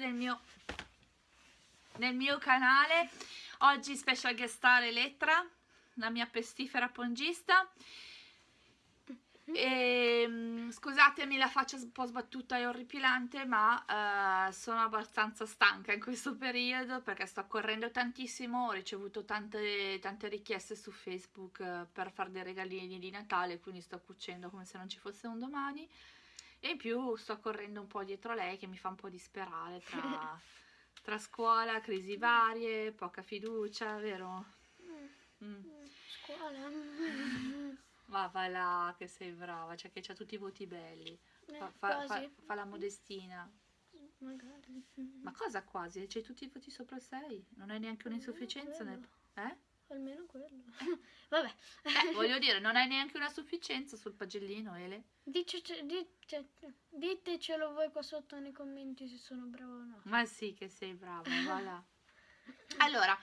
nel mio, nel mio canale. Oggi special guest star Elettra, la mia pestifera pongista. E, mm, scusatemi la faccia un po' sbattuta e orripilante, ma eh, sono abbastanza stanca in questo periodo perché sto correndo tantissimo. Ho ricevuto tante, tante richieste su Facebook eh, per fare dei regalini di Natale, quindi sto cucendo come se non ci fosse un domani. E in più sto correndo un po' dietro lei che mi fa un po' disperare tra, tra scuola, crisi varie, poca fiducia, vero? Mm. Scuola. Ma va là che sei brava, cioè che c'ha tutti i voti belli. Eh, Fa, fa- fa- fa la modestina. Magari. Ma cosa quasi? C'hai tutti i voti sopra il 6? Non hai neanche un'insufficienza nel... Eh? Almeno quello. Vabbè. Eh, voglio dire, non hai neanche una sufficienza sul pagellino, Ele. Dice, dite, ditecelo voi qua sotto nei commenti se sono brava o no. Ma sì che sei brava, va là. Allora,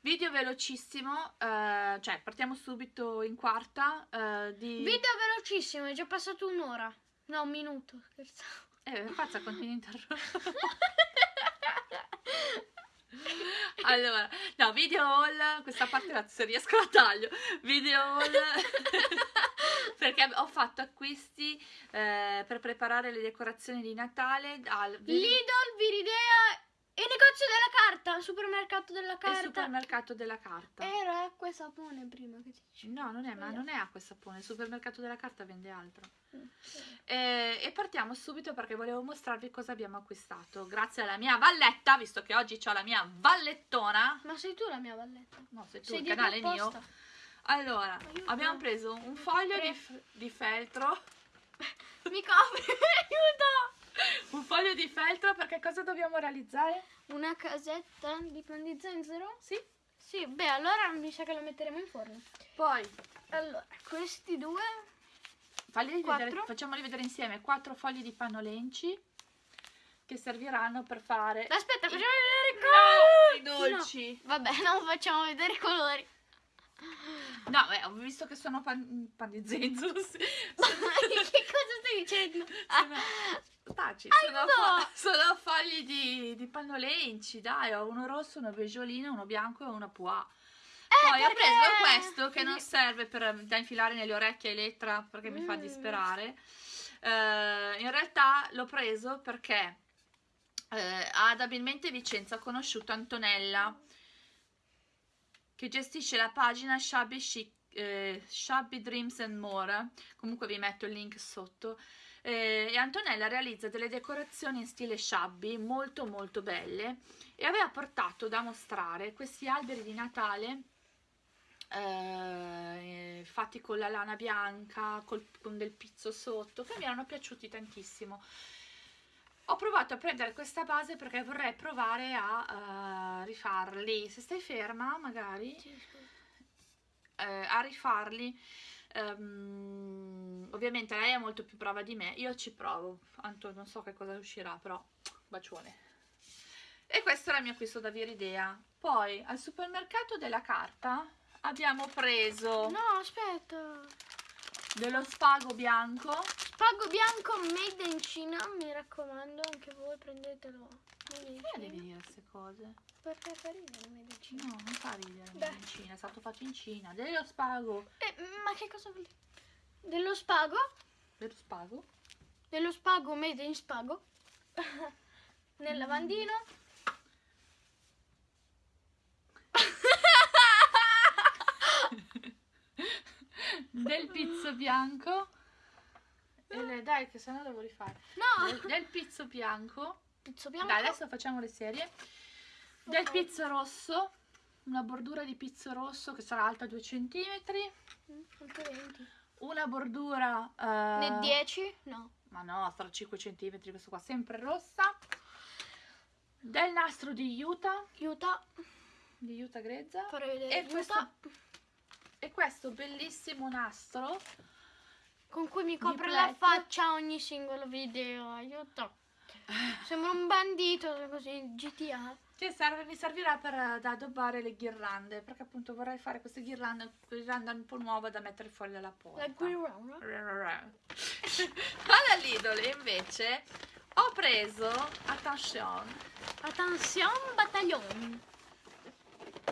video velocissimo, eh, cioè partiamo subito in quarta eh, di... Video velocissimo, è già passato un'ora. No, un minuto, scherzavo. Eh, forza, continui a interrompere. Allora, no, video haul, questa parte se riesco la taglio. Video haul perché ho fatto acquisti eh, per preparare le decorazioni di Natale al Lidl, Viridea e negozio della carta, supermercato della il carta. supermercato della carta. Era acqua e sapone prima che ti dicevo. No, non è, ma non è acqua e sapone, il supermercato della carta vende altro. Mm. Eh, e partiamo subito perché volevo mostrarvi cosa abbiamo acquistato. Grazie alla mia valletta, visto che oggi ho la mia vallettona. Ma sei tu la mia valletta? No, sei tu, Sei il canale è mio. Allora, Aiuto. abbiamo preso un foglio di, di feltro. Mi copri, aiuto! Un foglio di feltro perché cosa dobbiamo realizzare? Una casetta di pan di zenzero? Sì. Sì, beh, allora mi sa che lo metteremo in forno. Poi Allora, questi due vedere, facciamoli vedere insieme quattro fogli di panno lenci che serviranno per fare Aspetta, i- facciamo vedere No, i colori. dolci. No, Vabbè, non facciamo vedere i colori. No, beh, ho visto che sono pan, pan di zenzero. sì. che cosa stai dicendo? Sono, taci, sono, Aiuto! fo- sono fogli di, di panno lenci, dai, ho uno rosso, uno beggiolino, uno bianco e uno pois. Poi ho perché- preso questo che non serve per, da infilare nelle orecchie a Elettra perché mi fa Mm. disperare. Eh, in realtà l'ho preso perché eh, ad Abilmente Vicenza ho conosciuto Antonella che gestisce la pagina Shabby, Chic, eh, Shabby Dreams and More. Comunque vi metto il link sotto. Eh, e Antonella realizza delle decorazioni in stile shabby molto molto belle e aveva portato da mostrare questi alberi di Natale eh, fatti con la lana bianca, col- con del pizzo sotto, che mi erano piaciuti tantissimo. Ho provato a prendere questa base perché vorrei provare a eh, rifarli. Se stai ferma, magari, eh, a rifarli. Ehm, ovviamente lei è molto più brava di me, io ci provo. Anto, non so che cosa uscirà, però bacione. E questo era il mio acquisto da Viridea. Poi al supermercato della carta abbiamo preso No, aspetta. dello spago bianco. Spago bianco made in Cina, mi raccomando, anche voi prendetelo. Made Perché devi dire queste cose? Perché fa ridere made in Cina. No, non fa ridere. Beh. In Cina, è stato fatto in Cina. Dello spago. Eh, ma che cosa vuol dire? Dello spago? Dello spago? Dello spago made in spago? Nel lavandino? del pizzo bianco. E le- dai, che sennò devo rifare. No! Del, del pizzo bianco. Pizzo bianco? Dai, adesso facciamo le serie. Del Ok. pizzo rosso. Una bordura di pizzo rosso che sarà alta 2 cm. Mm, Anche 20. Una bordura. eh, Ne 10? No. Ma no, sarà 5 cm questo qua, sempre rossa. Del nastro di Utah, Aiuta. di Utah grezza. Farei vedere. E aiuta. questo, e questo bellissimo nastro Con cui mi copre la Black. faccia ogni singolo video. Aiuto. Sembra un bandito così, GTA. che serve- mi servirà per eh, addobbare le ghirlande, perché appunto vorrei fare queste ghirlande, ghirlanda un po' nuova da mettere fuori dalla porta. La guirlanda. Alla Lidl invece ho preso, attention, Attention, battaglione.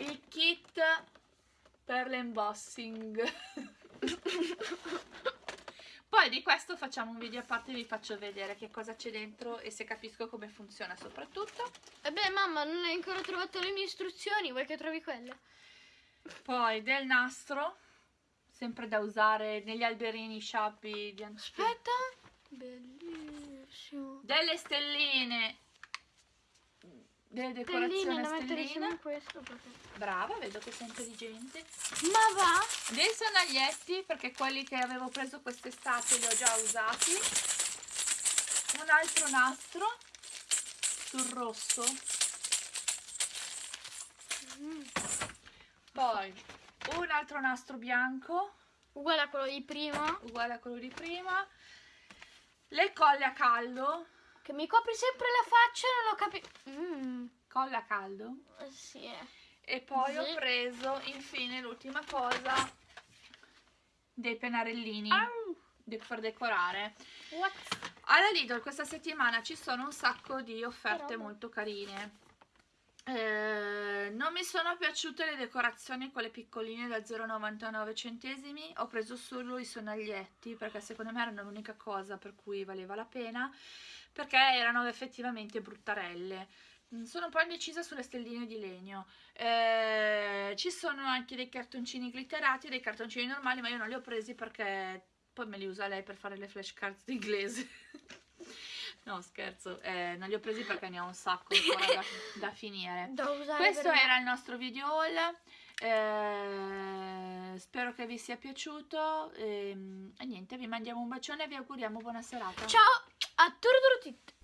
il kit per l'embossing. Poi di questo facciamo un video a parte e vi faccio vedere che cosa c'è dentro e se capisco come funziona soprattutto. E beh, mamma, non hai ancora trovato le mie istruzioni, vuoi che trovi quelle? Poi del nastro, sempre da usare negli alberini sciabbi di antichi. Aspetta. Bellissimo. Delle stelline, delle decorazioni insieme stelline. a questo perché... Brava, vedo che sei intelligente. Ma va? Dei sonaglietti, perché quelli che avevo preso quest'estate li ho già usati. Un altro nastro sul rosso. Mm. Poi un altro nastro bianco, Uguale a quello di prima. uguale a quello di prima. Le colle a caldo. Che mi copri sempre la faccia e non lo capisco. Mm. Colle a caldo. Sì, eh. E poi ho Sì. preso infine l'ultima cosa dei pennarellini de- per decorare. What? Alla Lidl questa settimana ci sono un sacco di offerte molto carine. Eh, non mi sono piaciute le decorazioni quelle piccoline da 0,99 centesimi. Ho preso solo i sonaglietti perché secondo me erano l'unica cosa per cui valeva la pena. Perché erano effettivamente bruttarelle. Mm, Sono un po' indecisa sulle stelline di legno. Eh, ci sono anche dei cartoncini glitterati e dei cartoncini normali, ma io non li ho presi perché poi me li usa lei per fare le flashcards d'inglese. no, scherzo, eh, non li ho presi perché ne ho un sacco ancora da, da finire. Questo era il nostro video haul. eh, spero che vi sia piaciuto. ehm, E, niente, vi mandiamo un bacione e vi auguriamo buona serata. Ciao a tutti!